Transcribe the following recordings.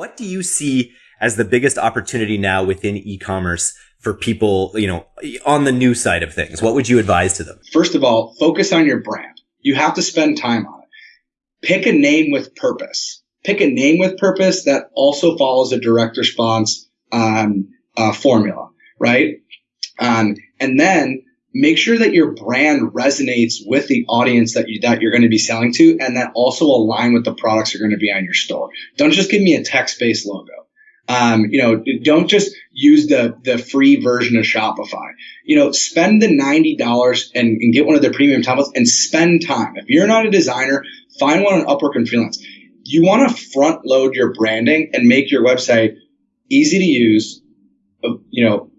What do you see as the biggest opportunity now within e-commerce for people, you know, on the new side of things? What would you advise to them? First of all, focus on your brand. You have to spend time on it. Pick a name with purpose. Pick a name with purpose that also follows a direct response um, uh, formula, right? Um, and then make sure that your brand resonates with the audience that you that you're going to be selling to, and that also align with the products are going to be on your store. Don't just give me a text-based logo. Um, you know, don't just use the the free version of Shopify. You know, spend the ninety dollars and, and get one of their premium templates and spend time. If you're not a designer, find one on Upwork and freelance. You want to front load your branding and make your website easy to use. Uh, you know,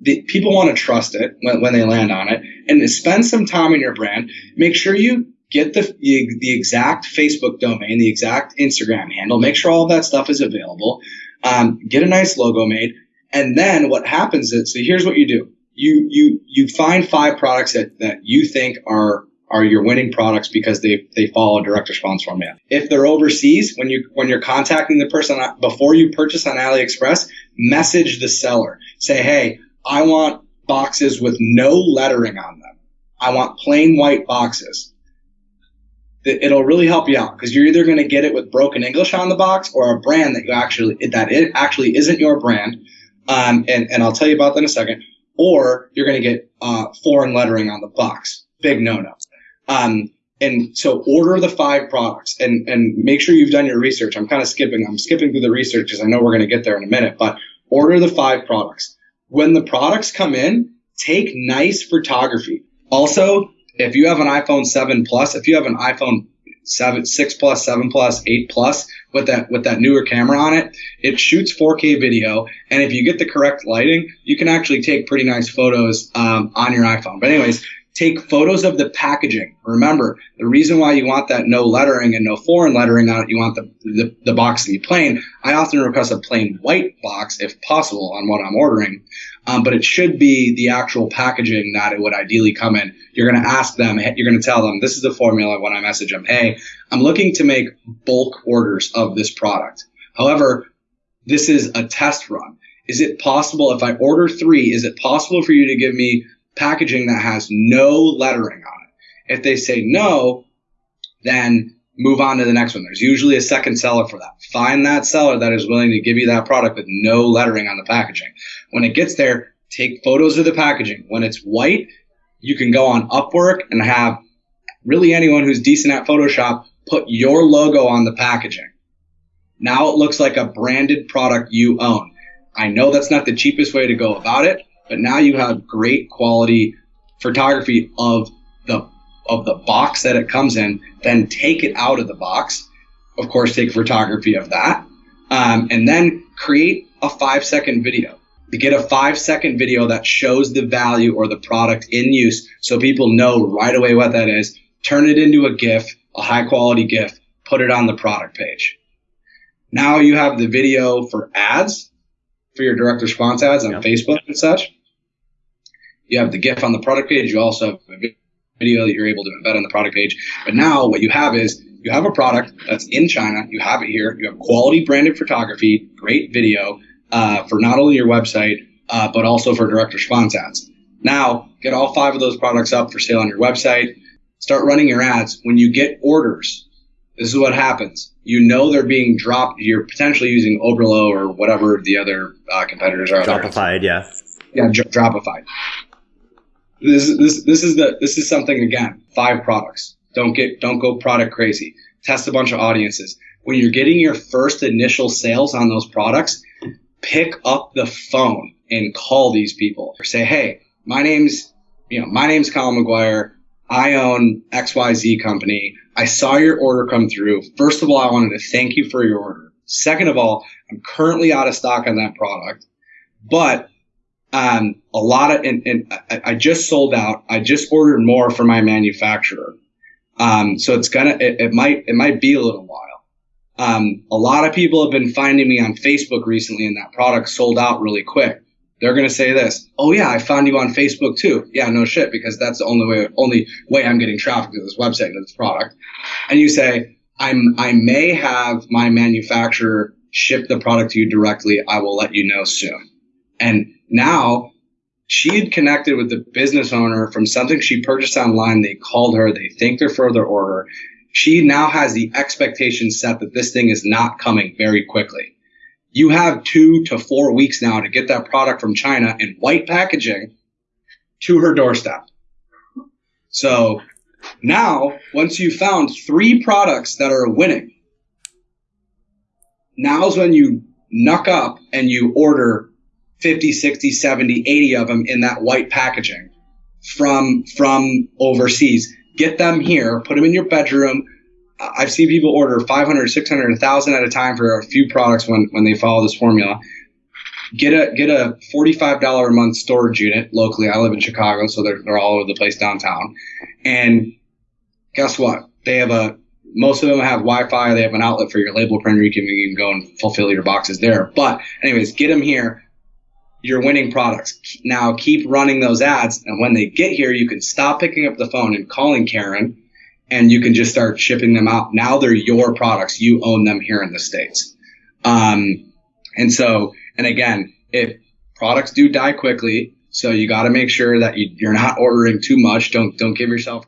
the, people want to trust it when, when they land on it, and spend some time in your brand. Make sure you get the, the, exact Facebook domain, the exact Instagram handle, make sure all that stuff is available, um, get a nice logo made. And then what happens is, so here's what you do. You, you, you find five products that, that you think are, are your winning products because they, they follow a direct response format. If they're overseas, when you, when you're contacting the person before you purchase on AliExpress, message the seller. Say, Hey, I want boxes with no lettering on them. I want plain white boxes it'll really help you out because you're either going to get it with broken English on the box or a brand that you actually that it actually isn't your brand, um, and and I'll tell you about that in a second. Or you're going to get uh, foreign lettering on the box. Big no no. Um, and so order the five products and and make sure you've done your research. I'm kind of skipping. I'm skipping through the research because I know we're going to get there in a minute. But order the five products. When the products come in, take nice photography. Also, if you have an iPhone 7 Plus, if you have an iPhone 7, 6 Plus, 7 Plus, 8 Plus with that with that newer camera on it, it shoots 4K video, and if you get the correct lighting, you can actually take pretty nice photos um, on your iPhone. But anyways, take photos of the packaging. Remember, the reason why you want that no lettering and no foreign lettering on it, you want the, the, the, box to be plain. I often request a plain white box if possible on what I'm ordering, um, but it should be the actual packaging that it would ideally come in. You're going to ask them, you're going to tell them, this is the formula when I message them, hey, I'm looking to make bulk orders of this product. However, this is a test run. Is it possible if I order three, is it possible for you to give me packaging that has no lettering on it. If they say no, then move on to the next one. There's usually a second seller for that. Find that seller that is willing to give you that product with no lettering on the packaging. When it gets there, take photos of the packaging. When it's white, you can go on Upwork and have really anyone who's decent at Photoshop put your logo on the packaging. Now it looks like a branded product you own. I know that's not the cheapest way to go about it, but now you have great quality photography of the of the box that it comes in. Then take it out of the box. Of course, take photography of that, um, and then create a five second video. To get a five second video that shows the value or the product in use, so people know right away what that is. Turn it into a GIF, a high quality GIF. Put it on the product page. Now you have the video for ads, for your direct response ads on Facebook and such you have the GIF on the product page. You also have a video that you're able to embed on the product page. But now what you have is you have a product that's in China. You have it here. You have quality branded photography, great video uh, for not only your website, uh, but also for direct response ads. Now get all five of those products up for sale on your website. Start running your ads. When you get orders, this is what happens. You know they're being dropped. You're potentially using Oberlo or whatever the other uh, competitors are. Dropified, yeah. Yeah, Dropified. This this this is the this is something again. Five products. Don't get don't go product crazy. Test a bunch of audiences. When you're getting your first initial sales on those products, pick up the phone and call these people or say, hey, my name's you know my name's Colin McGuire. I own XYZ company. I saw your order come through. First of all, I wanted to thank you for your order. Second of all, I'm currently out of stock on that product, but um, a lot of, and, and I, just sold out. I just ordered more for my manufacturer. Um, so it's gonna, it, it, might, it might be a little while. Um, a lot of people have been finding me on Facebook recently and that product sold out really quick. They're to say this. Oh yeah, I found you on Facebook too. Yeah, no shit, because that's the only way, only way I'm getting traffic to this website to this product. And you say, I'm, I may have my manufacturer ship the product to you directly. I will let you know soon. And now she had connected with the business owner from something she purchased online. They called her, they thanked her for their order. She now has the expectation set that this thing is not coming very quickly. You have two to four weeks now to get that product from China in white packaging to her doorstep. So now, once you've found three products that are winning, now's when you knuck up and you order 50, 60, 70, 80 of them in that white packaging from from overseas. Get them here, put them in your bedroom. I've seen people order 500, 600, 1000 at a time for a few products when when they follow this formula. Get a get a $45 a month storage unit locally. I live in Chicago, so they're, they're all over the place downtown. And guess what? They have a most of them have Wi-Fi. They have an outlet for your label printer. You can, you can go and fulfill your boxes there. But anyways, get them here. You're winning products. Now keep running those ads. And when they get here, you can stop picking up the phone and calling Karen and you can just start shipping them out. Now they're your products. You own them here in the States. Um, and so, and again, if products do die quickly, so you got to make sure that you, you're not ordering too much. Don't, don't give yourself